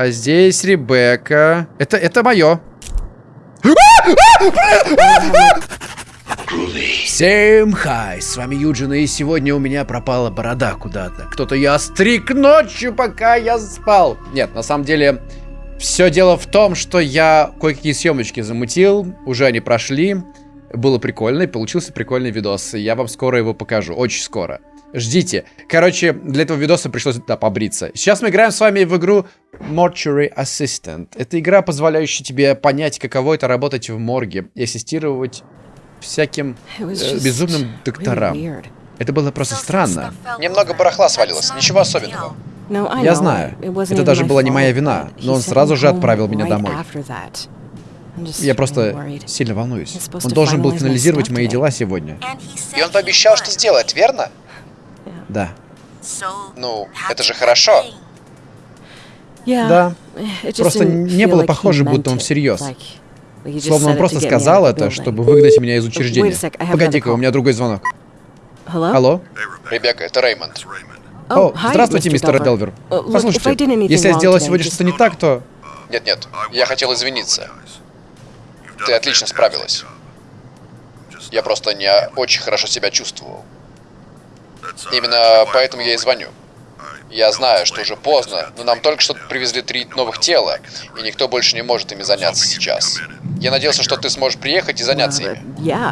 А здесь Ребекка. Это, это мое. Всем хай, с вами Юджин, и сегодня у меня пропала борода куда-то. Кто-то ее остриг ночью, пока я спал. Нет, на самом деле, все дело в том, что я кое-какие съемочки замутил, уже они прошли. Было прикольно, и получился прикольный видос. Я вам скоро его покажу, очень скоро. Ждите. Короче, для этого видоса пришлось да, побриться. Сейчас мы играем с вами в игру Mortuary Assistant. Это игра, позволяющая тебе понять, каково это работать в морге и ассистировать всяким э, безумным докторам. Это было просто странно. Немного барахла свалилось, ничего особенного. Я знаю, это даже была не моя вина, но он сразу же отправил меня домой. Я просто сильно волнуюсь. Он должен был финализировать мои дела сегодня. И он пообещал, что сделает, верно? Да. Ну, это же хорошо. Да. Просто не было похоже, будто он всерьез. Словно он просто сказал это, чтобы выгнать меня из учреждения. Погоди-ка, у меня другой звонок. Алло? Ребекка, это Реймонд. О, здравствуйте, мистер Делвер. Послушайте, если я сделала сегодня что-то не так, то... Нет-нет, я хотел извиниться. Ты отлично справилась. Я просто не очень хорошо себя чувствовал. Именно поэтому я и звоню. Я знаю, что уже поздно, но нам только что привезли три новых тела, и никто больше не может ими заняться сейчас. Я надеялся, что ты сможешь приехать и заняться ими.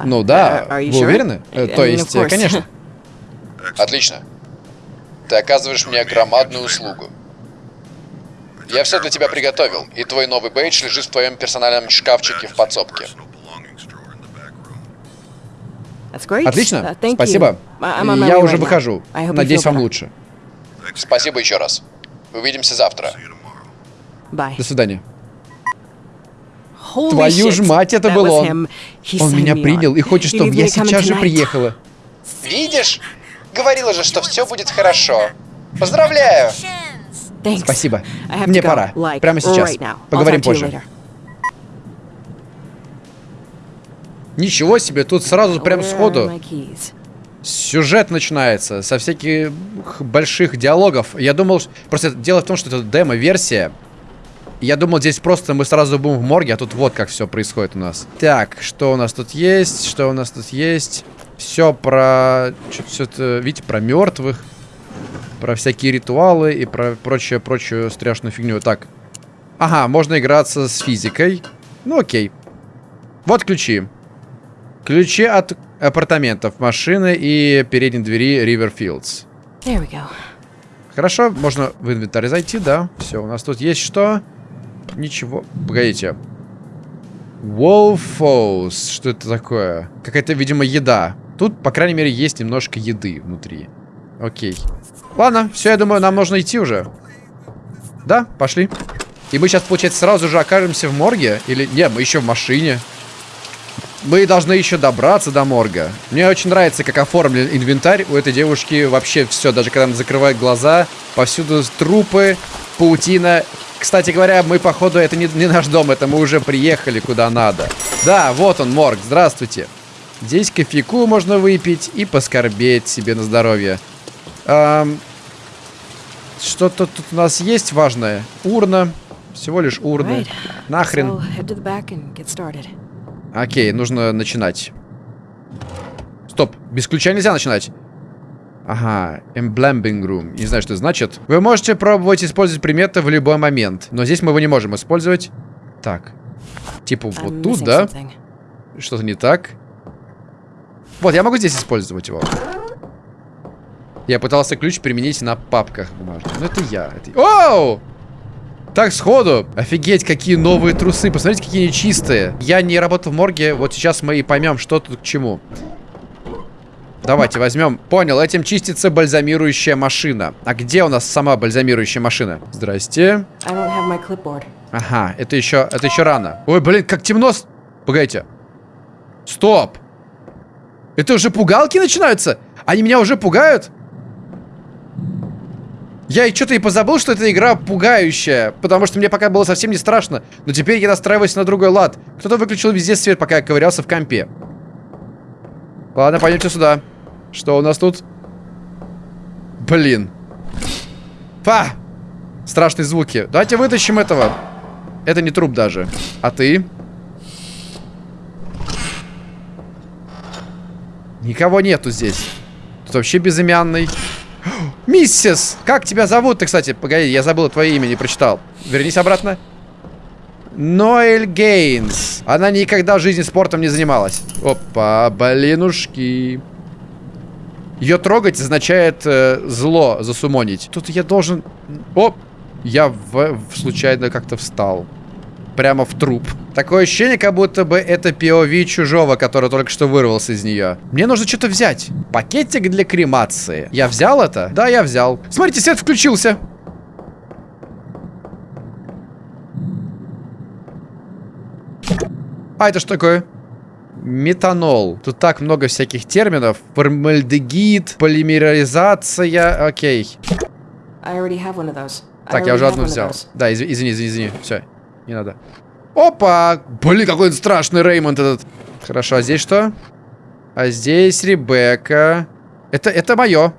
Ну да, вы уверены? Э, то есть, конечно. Отлично. Ты оказываешь мне громадную услугу. Я все для тебя приготовил, и твой новый бейдж лежит в твоем персональном шкафчике в подсобке. Отлично, спасибо. Я уже выхожу. Надеюсь, вам лучше. Спасибо еще раз. Увидимся завтра. До свидания. Твою ж мать, это был он. Он меня принял и хочет, чтобы я сейчас же приехала. Видишь? Говорила же, что все будет хорошо. Поздравляю! Спасибо. Мне пора. Прямо сейчас. Поговорим позже. Ничего себе, тут сразу прям сходу сюжет начинается со всяких больших диалогов. Я думал, просто дело в том, что это демо-версия. Я думал, здесь просто мы сразу будем в морге, а тут вот как все происходит у нас. Так, что у нас тут есть? Что у нас тут есть? Все про... Все это, видите, про мертвых. Про всякие ритуалы и про прочее, прочую страшную фигню. Так. Ага, можно играться с физикой. Ну окей. Вот ключи. Ключи от апартаментов, машины и передней двери Riverfields. Хорошо, можно в инвентарь зайти, да. Все, у нас тут есть что? Ничего. Погодите. Wolfos. Что это такое? Какая-то, видимо, еда. Тут, по крайней мере, есть немножко еды внутри. Окей. Ладно, все, я думаю, нам нужно идти уже. Да, пошли. И мы сейчас, получается, сразу же окажемся в морге? Или... Не, мы еще в машине. Мы должны еще добраться до морга. Мне очень нравится, как оформлен инвентарь. У этой девушки вообще все, даже когда она закрывает глаза, повсюду трупы, паутина. Кстати говоря, мы, походу, это не, не наш дом, это мы уже приехали куда надо. Да, вот он, морг, здравствуйте. Здесь кофейку можно выпить и поскорбеть себе на здоровье. Эм, Что-то тут у нас есть важное. Урна. Всего лишь урна. Нахрен. Окей, нужно начинать. Стоп, без ключа нельзя начинать. Ага, Emblembing Room. Не знаю, что это значит. Вы можете пробовать использовать приметы в любой момент. Но здесь мы его не можем использовать. Так. Типа вот тут, да? Что-то не так. Вот, я могу здесь использовать его. Я пытался ключ применить на папках бумажных. Но это я. Это... Оу! Так, сходу. Офигеть, какие новые трусы. Посмотрите, какие они чистые. Я не работал в морге. Вот сейчас мы и поймем, что тут к чему. Давайте возьмем. Понял, этим чистится бальзамирующая машина. А где у нас сама бальзамирующая машина? Здрасте. Ага, это еще, это еще рано. Ой, блин, как темно. Погодите. Стоп. Это уже пугалки начинаются? Они меня уже пугают? Я что-то и позабыл, что эта игра пугающая, потому что мне пока было совсем не страшно. Но теперь я настраиваюсь на другой лад. Кто-то выключил везде свет, пока я ковырялся в компе. Ладно, пойдемте сюда. Что у нас тут? Блин. Па! Страшные звуки. Давайте вытащим этого. Это не труп даже. А ты? Никого нету здесь. Тут вообще безымянный. Миссис! Как тебя зовут ты, кстати? Погоди, я забыл твое имя, не прочитал. Вернись обратно. Ноэль Гейнс. Она никогда в жизни спортом не занималась. Опа, блинушки. Ее трогать означает э, зло засумонить. Тут я должен... Оп! Я в, в случайно как-то встал. Прямо в труп. Такое ощущение, как будто бы это POV чужого, который только что вырвался из нее. Мне нужно что-то взять. Пакетик для кремации. Я взял это? Да, я взял. Смотрите, свет включился. А это что такое? Метанол. Тут так много всяких терминов. Формальдегид, полимеризация. Окей. Так, я уже одну взял. Да, извини, извини, извини. Все, не надо. Опа! Блин, какой страшный Реймонд этот. Хорошо, а здесь что? А здесь Ребекка. Это, это мое.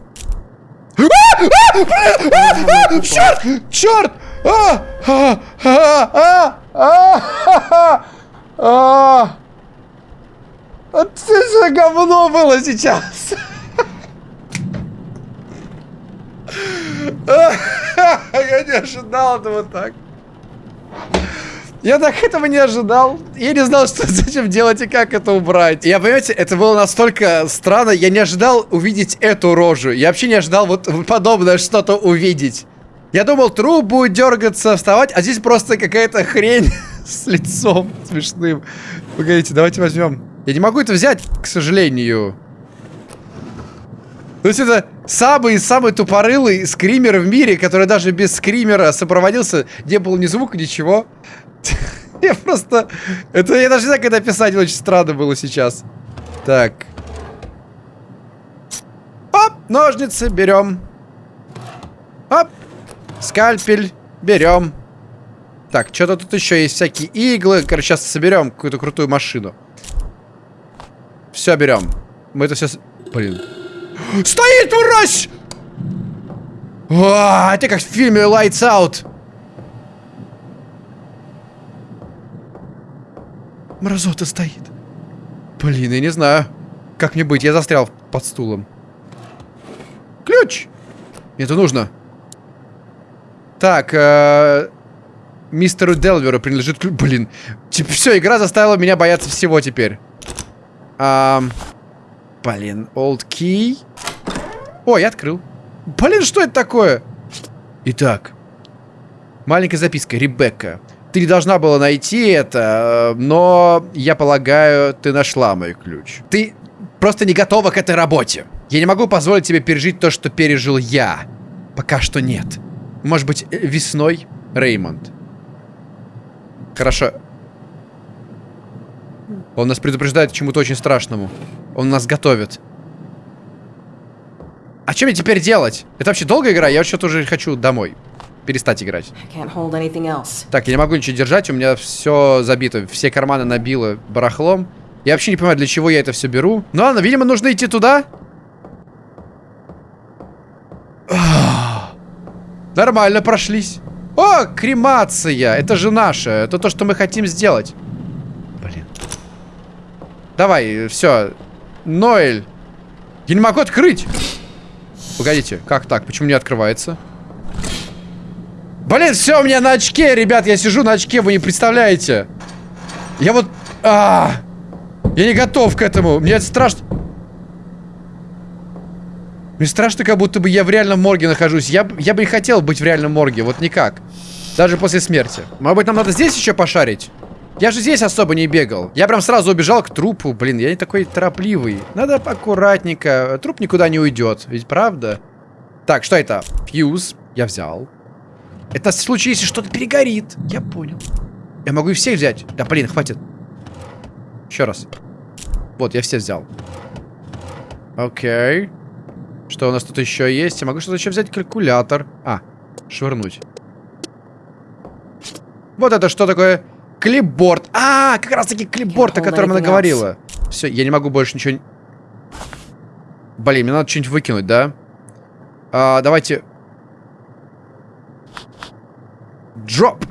Черт! Черт! А! А! А! А! А! Это же говно было сейчас! Я не ожидал этого так. Я так этого не ожидал. Я не знал, что зачем делать и как это убрать. Я, понимаете, это было настолько странно. Я не ожидал увидеть эту рожу. Я вообще не ожидал вот подобное что-то увидеть. Я думал, труп будет дергаться, вставать, а здесь просто какая-то хрень с лицом смешным. Погодите, давайте возьмем. Я не могу это взять, к сожалению. То есть это самый-самый тупорылый скример в мире, который даже без скримера сопроводился. Не было ни звука, ничего. Я просто... Это я даже не знаю, как это писать. Очень странно было сейчас. Так. Оп, ножницы берем. Оп, скальпель берем. Так, что-то тут еще есть всякие иглы. Короче, сейчас соберем какую-то крутую машину. Все берем. Мы это все... Блин. Стоит, мразь! А, это как в фильме Lights Out. Мразота стоит. Блин, я не знаю. Как мне быть? Я застрял под стулом. Ключ! Это нужно. Так, э, мистеру Делверу принадлежит ключ. Блин. Типа, все, игра заставила меня бояться всего теперь. А, блин, old key. Ой, открыл. Блин, что это такое? Итак. Маленькая записка. Ребекка. Ты не должна была найти это, но я полагаю, ты нашла мой ключ. Ты просто не готова к этой работе. Я не могу позволить тебе пережить то, что пережил я. Пока что нет. Может быть, э, весной, Реймонд. Хорошо. Он нас предупреждает к чему-то очень страшному. Он нас готовит. А что мне теперь делать? Это вообще долгая игра? Я что-то уже хочу домой перестать играть. Так, я не могу ничего держать, у меня все забито, все карманы набило барахлом. Я вообще не понимаю, для чего я это все беру. Ну ладно, видимо, нужно идти туда. Нормально прошлись. О, кремация! Это же наше. Это то, что мы хотим сделать. Блин. Давай, все. Ноэль. Я не могу открыть. Погодите, как так? Почему не открывается? Блин, все, у меня на очке, ребят, я сижу на очке, вы не представляете. Я вот... А, я не готов к этому. Мне это страшно. Мне страшно, как будто бы я в реальном морге нахожусь. Я, я бы не хотел быть в реальном морге, вот никак. Даже после смерти. Может быть, нам надо здесь еще пошарить? Я же здесь особо не бегал. Я прям сразу убежал к трупу. Блин, я не такой торопливый. Надо аккуратненько. Труп никуда не уйдет. Ведь правда? Так, что это? Фьюз. Я взял. Это в случае, если что-то перегорит. Я понял. Я могу и всех взять. Да, блин, хватит. Еще раз. Вот, я все взял. Окей. Что у нас тут еще есть? Я могу что-то еще взять? Калькулятор. А, швырнуть. Вот это что такое? Клипборд. А, как раз таки клипборд, о котором она говорила. Все, я не могу больше ничего... Блин, мне надо что-нибудь выкинуть, да? А, давайте Дроп.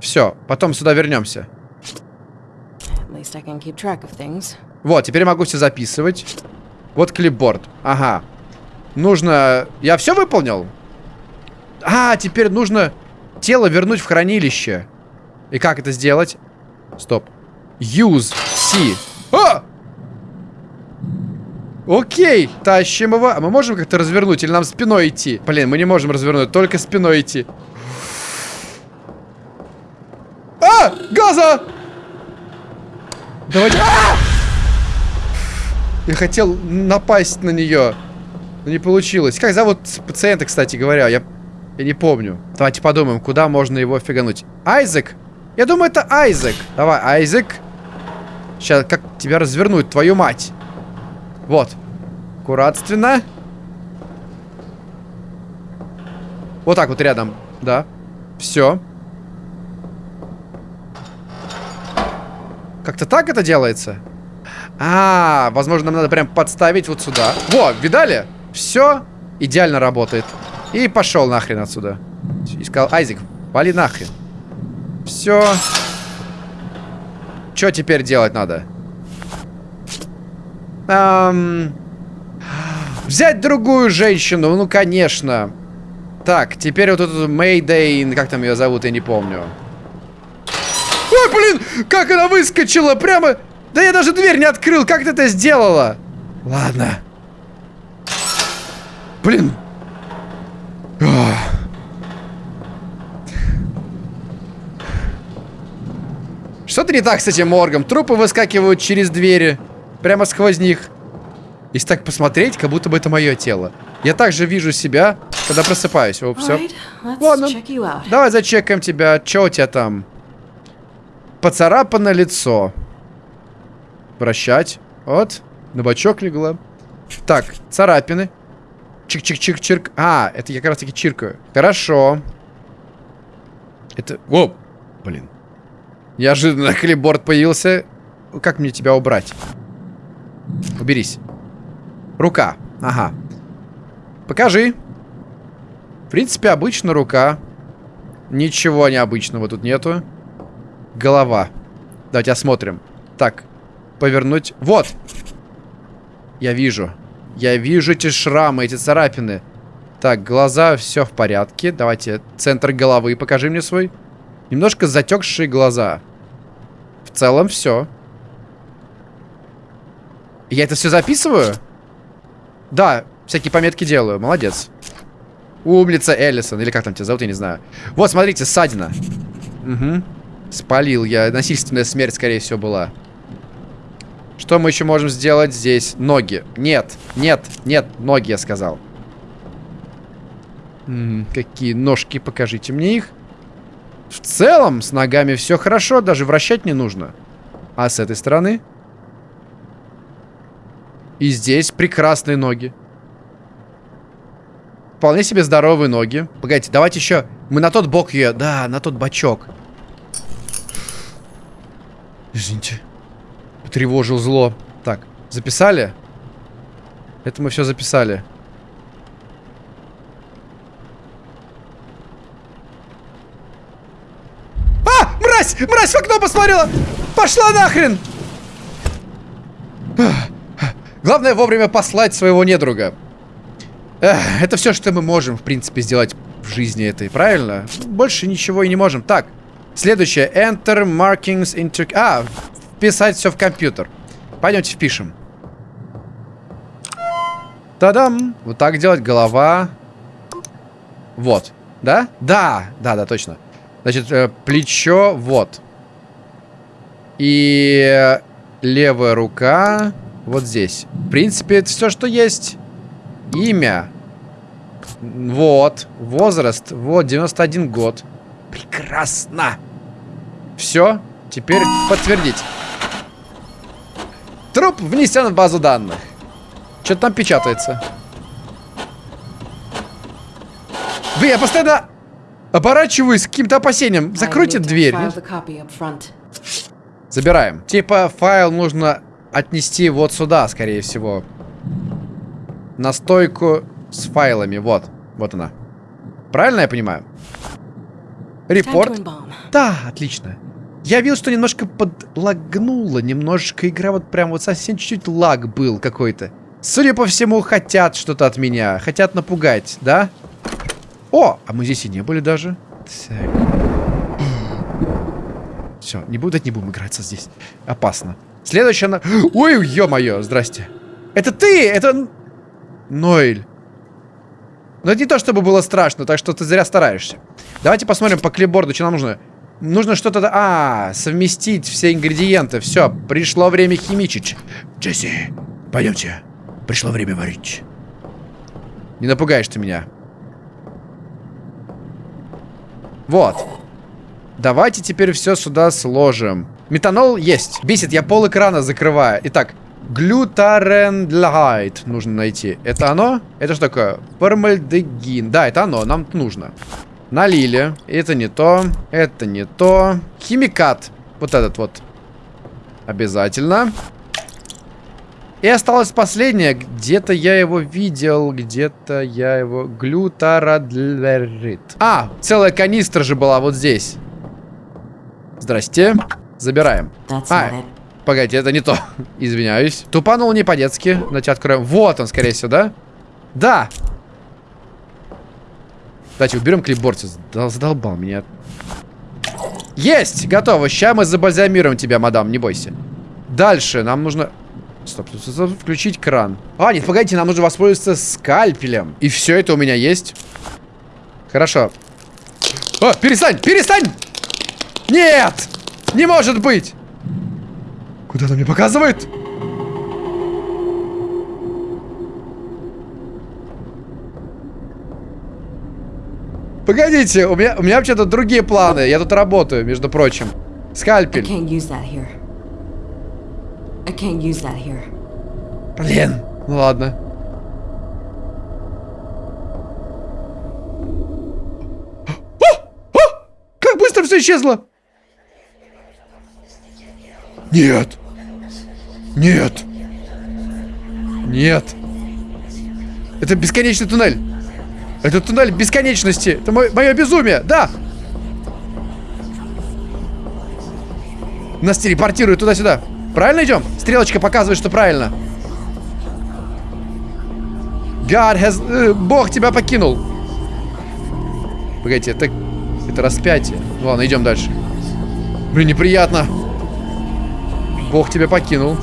Все, потом сюда вернемся. Вот, теперь могу все записывать. Вот клипборд. Ага. Нужно... Я все выполнил? А, теперь нужно тело вернуть в хранилище. И как это сделать? Стоп. Use C. А! Окей, тащим его. А мы можем как-то развернуть или нам спиной идти? Блин, мы не можем развернуть, только спиной идти. А! Газа! Давайте... А! Я хотел напасть на нее. Но не получилось. Как зовут пациента, кстати говоря? Я, я не помню. Давайте подумаем, куда можно его фигануть. Айзек? Я думаю, это Айзек. Давай, Айзек. Сейчас, как тебя развернуть, твою мать? Вот. Аккуратственно. Вот так вот рядом. Да. Все. Как-то так это делается? А, возможно, нам надо прям подставить вот сюда. Во, видали? Все идеально работает. И пошел нахрен отсюда. И сказал, Айзек, вали нахрен. Все. Что теперь делать надо? Эм... Взять другую женщину, ну, конечно. Так, теперь вот эту Мэйдэй, как там ее зовут, я не помню. Ой, блин, как она выскочила, прямо... Да я даже дверь не открыл, как ты это сделала? Ладно. Блин. Что-то не так с этим моргом. Трупы выскакивают через двери. Прямо сквозь них. Если так посмотреть, как будто бы это мое тело. Я также вижу себя, когда просыпаюсь. О, все. Ладно. Давай зачекаем тебя. Че у тебя там? Поцарапано лицо. Вращать. Вот. На бочок легла. Так, царапины. Чик-чик-чик-чирк. А, это я как раз таки чиркаю. Хорошо. Это... О, блин. Неожиданно клипборд появился. Как мне тебя убрать? Уберись. Рука. Ага. Покажи. В принципе, обычно рука. Ничего необычного тут нету. Голова. Давайте осмотрим. Так. Повернуть. Вот. Я вижу. Я вижу эти шрамы, эти царапины. Так, глаза, все в порядке. Давайте центр головы покажи мне свой. Немножко затекшие глаза. В целом все. Я это все записываю? Да, всякие пометки делаю. Молодец. Умница Эллисон. Или как там тебя зовут, я не знаю. Вот, смотрите, ссадина. Угу. Спалил я. Насильственная смерть, скорее всего, была. Что мы еще можем сделать здесь? Ноги. Нет, нет, нет, ноги, я сказал. М -м, какие ножки, покажите мне их. В целом, с ногами все хорошо, даже вращать не нужно. А с этой стороны? И здесь прекрасные ноги. Вполне себе здоровые ноги. Погодите, давайте еще... Мы на тот бок ее... Да, на тот бочок. Извините. Потревожил зло. Так, записали? Это мы все записали. А! Мразь! Мразь в окно посмотрела! Пошла нахрен! Главное вовремя послать своего недруга. Эх, это все, что мы можем, в принципе, сделать в жизни этой, правильно? Больше ничего и не можем. Так, следующее. Enter markings into... А, вписать все в компьютер. Пойдемте впишем. Та-дам! Вот так делать. Голова. Вот. Да? Да! Да, да, точно. Значит, э, плечо. Вот. И левая рука. Вот здесь. В принципе, это все, что есть. Имя. Вот. Возраст. Вот, 91 год. Прекрасно. Все. Теперь подтвердить. Труп внесен в базу данных. Что-то там печатается. Вы, я постоянно оборачиваюсь с каким-то опасением. Закройте дверь. Забираем. Типа файл нужно отнести вот сюда, скорее всего. На стойку с файлами. Вот. Вот она. Правильно я понимаю? Репорт. Да, отлично. Я видел, что немножко подлагнуло, немножечко игра вот прям вот совсем чуть-чуть лаг был какой-то. Судя по всему, хотят что-то от меня, хотят напугать, да? О, а мы здесь и не были даже. Так. Все, не буду, не будем играться здесь. Опасно. Следующая на... Ой, ё-моё, здрасте. Это ты! Это... Ноэль. Но это не то, чтобы было страшно, так что ты зря стараешься. Давайте посмотрим по клипборду, что нам нужно. Нужно что-то... А, совместить все ингредиенты. Все, пришло время химичить. Джесси, пойдемте. Пришло время варить. Не напугаешь ты меня. Вот. Давайте теперь все сюда сложим. Метанол есть. Бесит, я пол экрана закрываю. Итак, глютарендлайт нужно найти. Это оно? Это что такое? Формальдегин. Да, это оно, нам нужно. Налили. Это не то. Это не то. Химикат. Вот этот вот. Обязательно. И осталось последнее. Где-то я его видел. Где-то я его... Глютарадлерит. А, целая канистра же была вот здесь. Здрасте. Забираем. А, погодите, это не то. Извиняюсь. Тупанул не по-детски. Давайте откроем. Вот он, скорее всего, да? Да. Давайте уберем клипборд. Задолбал меня. Есть! Готово. Сейчас мы забальзамируем тебя, мадам, не бойся. Дальше нам нужно... Стоп, стоп, стоп, включить кран. А, нет, погодите, нам нужно воспользоваться скальпелем. И все это у меня есть. Хорошо. О, перестань, перестань! Нет! Не может быть! Куда она мне показывает? Погодите, у меня, у меня вообще-то другие планы. Я тут работаю, между прочим. Скальпель. Блин, ну ладно. Как быстро все исчезло! Нет! Нет! Нет! Это бесконечный туннель! Это туннель бесконечности. Это мой, мое безумие. Да. Нас телепортируют туда-сюда. Правильно идем? Стрелочка показывает, что правильно. God has... Э, Бог тебя покинул. Погодите, это... Это распятие. Ну ладно, идем дальше. Блин, неприятно. Бог тебя покинул.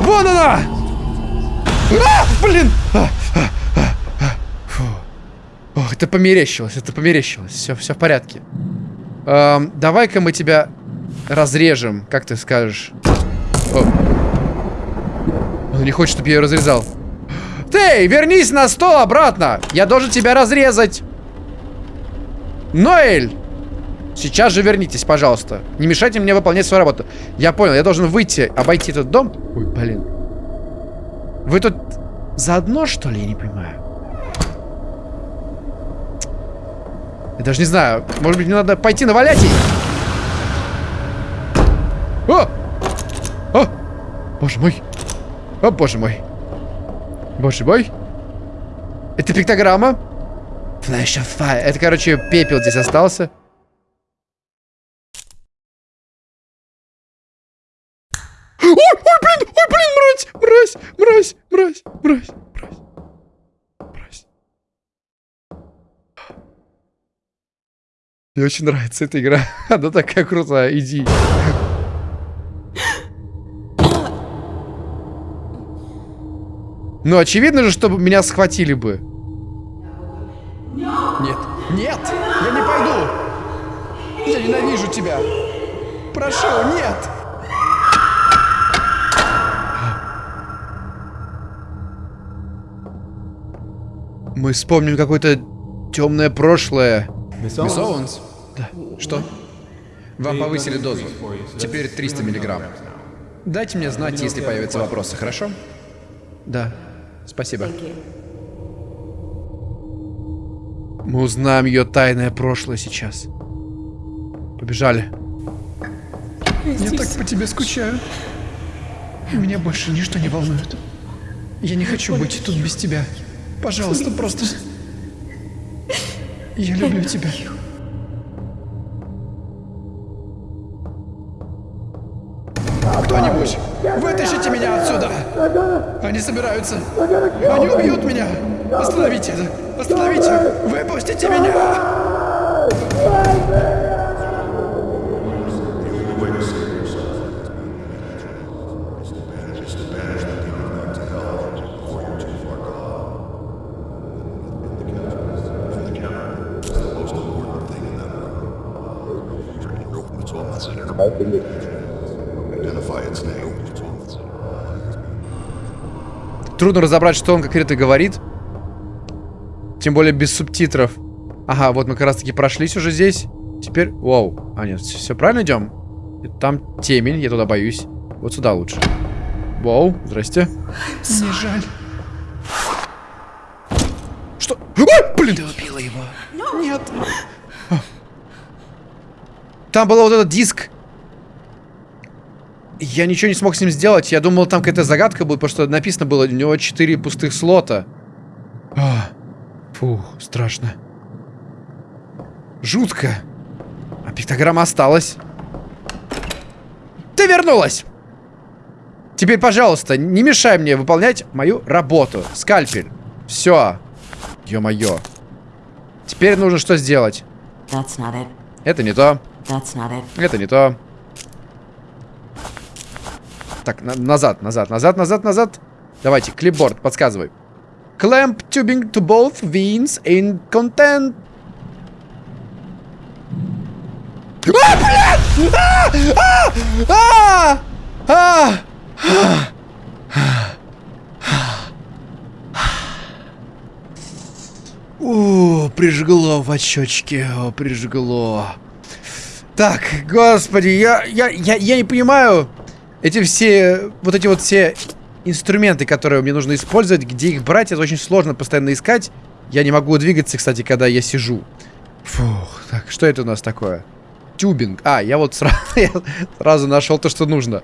Вон она! А, блин! А, а, а, Ох, это померещилось, это померещилось. Все, все в порядке. Эм, Давай-ка мы тебя разрежем, как ты скажешь. О. Он не хочет, чтобы я ее разрезал. Ты, вернись на стол обратно! Я должен тебя разрезать! Ноэль! Сейчас же вернитесь, пожалуйста. Не мешайте мне выполнять свою работу. Я понял, я должен выйти, обойти этот дом. Ой, блин. Вы тут заодно, что ли? Я не понимаю. Я даже не знаю. Может быть, мне надо пойти навалять ей? О! О! Боже мой. О, боже мой. Боже мой. Это пиктограмма. Flash of fire. Это, короче, пепел здесь остался. Ой, ой, блин, ой, блин, мразь, мразь, мразь, мразь, мразь, мразь, мразь. Мне очень нравится эта игра. Она такая крутая, иди. Ну, очевидно же, чтобы меня схватили бы. Нет. Нет! Я не пойду! Я ненавижу тебя! Прошу, нет! Мы вспомним какое-то темное прошлое. Мисс Оуэнс? Да. Что? Вам повысили дозу. Теперь 300 миллиграмм. Дайте мне знать, если появятся вопросы, хорошо? Да. Спасибо. Мы узнаем ее тайное прошлое сейчас. Побежали. Я так по тебе скучаю. Меня больше ничто не волнует. Я не хочу быть тут без тебя. Пожалуйста, просто... Я люблю тебя. Кто-нибудь, вытащите меня отсюда! Они собираются. Они убьют меня! Остановите это! Остановите! Выпустите меня! Its name. Трудно разобрать, что он конкретно говорит. Тем более без субтитров. Ага, вот мы как раз таки прошлись уже здесь. Теперь... Вау. А, нет, все правильно идем? Там темень, я туда боюсь. Вот сюда лучше. Вау, здрасте. Мне жаль. Что? Ой, блин! Ты убила его. Нет. Там был вот этот диск. Я ничего не смог с ним сделать. Я думал, там какая-то загадка будет, потому что написано было, у него 4 пустых слота. А, фух, страшно. Жутко. А пиктограмма осталась. Ты вернулась! Теперь, пожалуйста, не мешай мне выполнять мою работу. Скальпель. Все. Ё-моё. Теперь нужно что сделать? Это не то. Это не то. Так, на- назад, назад, назад, назад, назад. Давайте, клипборд, подсказывай. Clamp tubing to both veins in content. А, блин! А! А! А! А! О, прижгло в очечке, о, прижгло. Так, господи, я, я, я, я не понимаю эти все, вот эти вот все инструменты, которые мне нужно использовать, где их брать, это очень сложно постоянно искать. Я не могу двигаться, кстати, когда я сижу. Фух, так, что это у нас такое? Тюбинг. А, я вот сразу, я сразу нашел то, что нужно.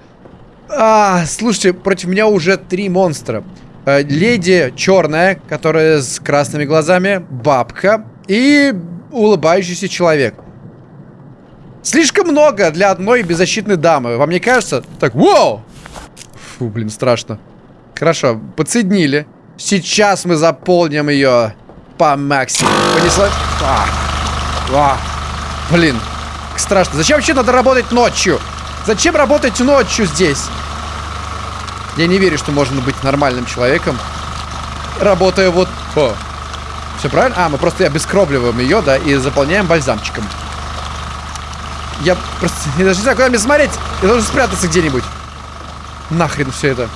А, слушайте, против меня уже три монстра. Э, леди черная, которая с красными глазами, бабка и улыбающийся человек. Слишком много для одной беззащитной дамы. Вам не кажется? Так, вау! Фу, блин, страшно. Хорошо, подсоединили. Сейчас мы заполним ее по максимуму. Понесла... А. А. Блин, страшно. Зачем вообще надо работать ночью? Зачем работать ночью здесь? Я не верю, что можно быть нормальным человеком, работая вот... О. Все правильно? А, мы просто обескровливаем ее, да, и заполняем бальзамчиком. Я просто я даже не знаю, куда мне смотреть. Я должен спрятаться где-нибудь. Нахрен все это.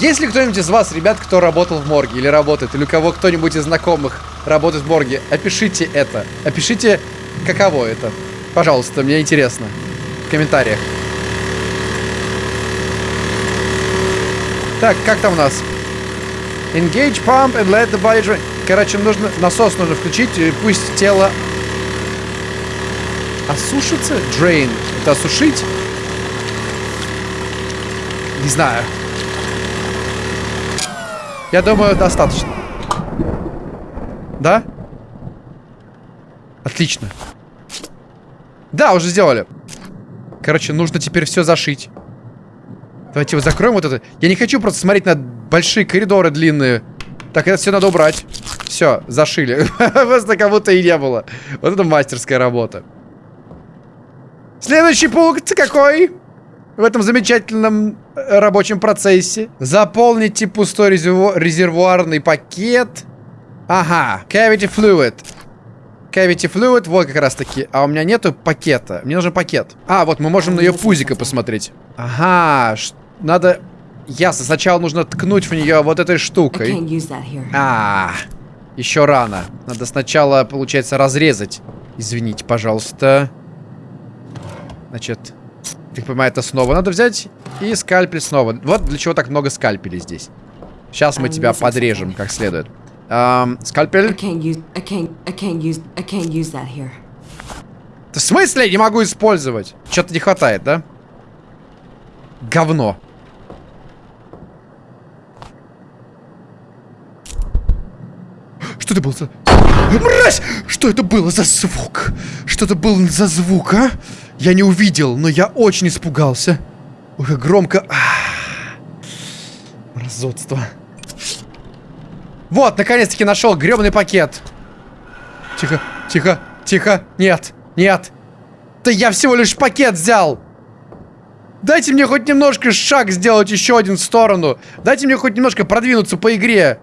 Есть ли кто-нибудь из вас, ребят, кто работал в морге или работает, или у кого кто-нибудь из знакомых работает в морге, опишите это. Опишите, каково это. Пожалуйста, мне интересно. В комментариях. Так, как там у нас? Engage pump and let the body drain. Короче, нужно насос нужно включить, и пусть тело осушится. Drain. Это осушить? Не знаю. Я думаю, достаточно. Да? Отлично. Да, уже сделали. Короче, нужно теперь все зашить. Давайте его закроем вот это. Я не хочу просто смотреть на большие коридоры длинные. Так, это все надо убрать. Все, зашили. Просто как будто и не было. Вот это мастерская работа. Следующий пункт какой? В этом замечательном э, рабочем процессе. Заполните пустой резерву- резервуарный пакет. Ага, cavity fluid. Cavity fluid, вот как раз таки. А у меня нету пакета. Мне нужен пакет. А, вот мы можем на ее пузико посмотреть. Ага, надо... Ясно, сначала нужно ткнуть в нее вот этой штукой. А, еще рано. Надо сначала, получается, разрезать. Извините, пожалуйста. Значит, так понимаю, это снова надо взять. И скальпель снова. Вот для чего так много скальпелей здесь. Сейчас мы тебя подрежем как следует. Ам, скальпель. В смысле я не могу использовать? Что-то не хватает, да? Говно. Что это было за... Мразь! Что это было за звук? Что это был за звук, а? Я не увидел, но я очень испугался. Как громко. А. Мразотство. Вот, наконец-таки нашел гребаный пакет. Тихо, тихо, тихо. Нет, нет. Да я всего лишь пакет взял. Дайте мне хоть немножко шаг сделать еще один в сторону. Дайте мне хоть немножко продвинуться по игре.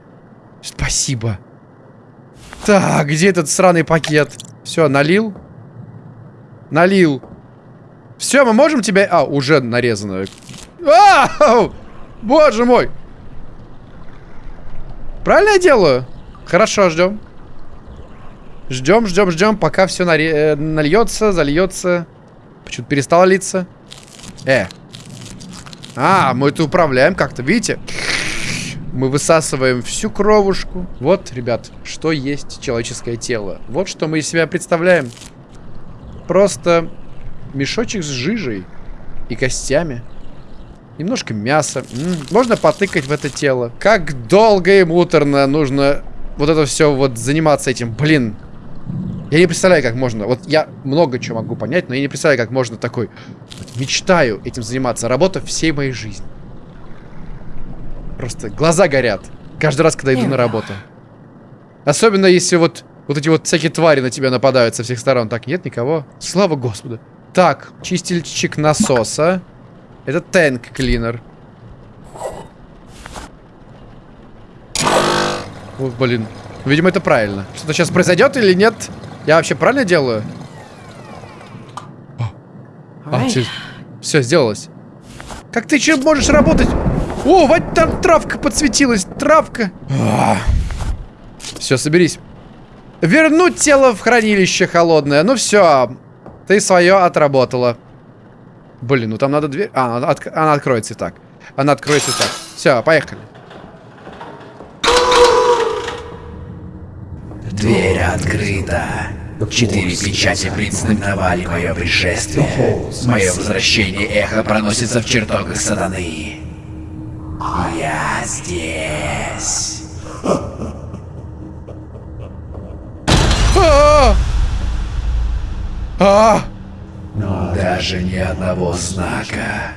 Спасибо. Так, где этот сраный пакет? Все, налил? Налил. Все, мы можем тебя... А, уже нарезано. А! Боже мой! Правильно я делаю? Хорошо, ждем. Ждем, ждем, ждем, пока все наре... Э, нальется, зальется. Почему-то перестало литься. Э. А, мы это управляем как-то, видите? Мы высасываем всю кровушку. Вот, ребят, что есть человеческое тело. Вот что мы из себя представляем. Просто мешочек с жижей и костями. Немножко мяса. М -м, можно потыкать в это тело. Как долго и муторно нужно вот это все вот заниматься этим. Блин. Я не представляю, как можно. Вот я много чего могу понять, но я не представляю, как можно такой... Вот, мечтаю этим заниматься. Работа всей моей жизни. Просто глаза горят. Каждый раз, когда иду на работу. Особенно, если вот, вот эти вот всякие твари на тебя нападают со всех сторон. Так, нет никого. Слава Господу. Так, чистильщик насоса. Это тэнк клинер. Вот, блин. Видимо, это правильно. Что-то сейчас произойдет или нет? Я вообще правильно делаю? А, все, все сделалось. Как ты чем можешь работать? О, вот там травка подсветилась. Травка. А. Все, соберись. Вернуть тело в хранилище холодное. Ну все. Ты свое отработала. Блин, ну там надо дверь... А, она, от... она откроется и так. Она откроется и так. Все, поехали. Дверь открыта. Четыре печати предзнаменовали мое пришествие. Мое возвращение эхо проносится в чертогах сатаны. Я здесь. А! А! Но даже ни одного знака.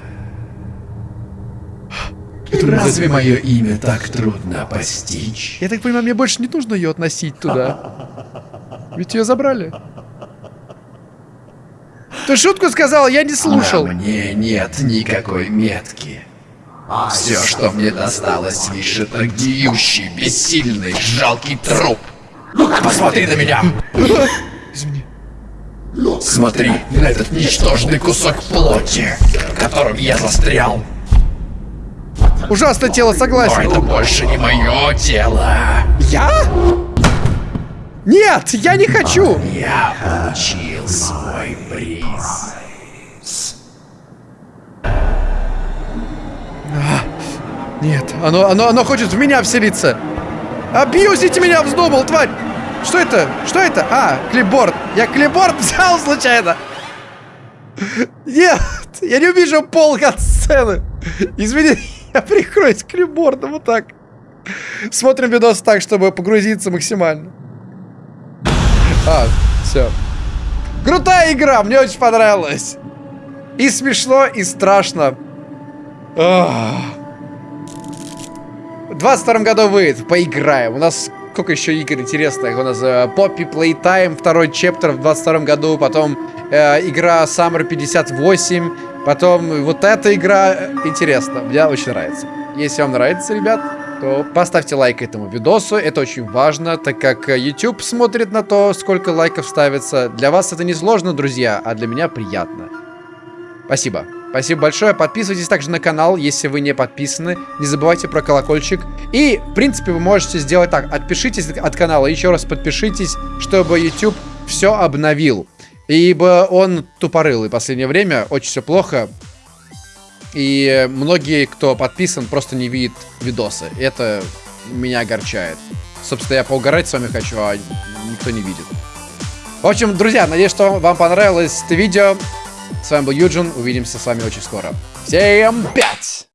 Разве мое имя так трудно постичь? Я так понимаю, мне больше не нужно ее относить туда. Ведь ее забрали. Ты шутку сказал, я не слушал. На мне нет никакой метки. Все, что мне досталось, лишь это гниющий, бессильный, жалкий труп. Посмотри на меня! Смотри на этот ничтожный кусок плоти, в котором я застрял. Ужасное тело, Но согласен. это больше не мое тело. Я? Нет, я не хочу. Я получил свой приз. Нет, оно, оно, оно хочет в меня вселиться. Абьюзите меня вздумал, тварь! Что это? Что это? А, клипборд. Я клипборд взял случайно. Нет, я не увижу пол сцены. Извини, я прикроюсь клипбордом вот так. Смотрим видос так, чтобы погрузиться максимально. А, все. Крутая игра, мне очень понравилась. И смешно, и страшно. В 22 году выйдет, поиграем. У нас сколько еще игр интересных? У нас э, Poppy Playtime, второй чептер в 22 году, потом э, игра Summer 58, потом вот эта игра э, интересна, мне очень нравится. Если вам нравится, ребят, то поставьте лайк этому видосу, это очень важно, так как э, YouTube смотрит на то, сколько лайков ставится. Для вас это не сложно, друзья, а для меня приятно. Спасибо. Спасибо большое. Подписывайтесь также на канал, если вы не подписаны. Не забывайте про колокольчик. И, в принципе, вы можете сделать так. Отпишитесь от канала, еще раз подпишитесь, чтобы YouTube все обновил. Ибо он тупорылый в последнее время. Очень все плохо. И многие, кто подписан, просто не видят видосы. Это меня огорчает. Собственно, я поугарать с вами хочу, а никто не видит. В общем, друзья, надеюсь, что вам понравилось это видео. С вами был Юджин. Увидимся с вами очень скоро. Всем пять!